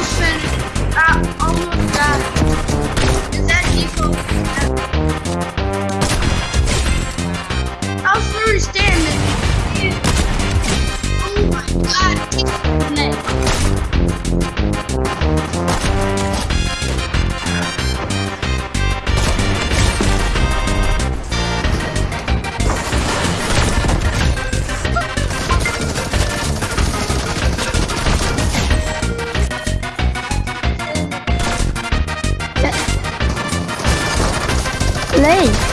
almost finished. Almost. Is that default? How's Flurry standing? Oh my god. Play.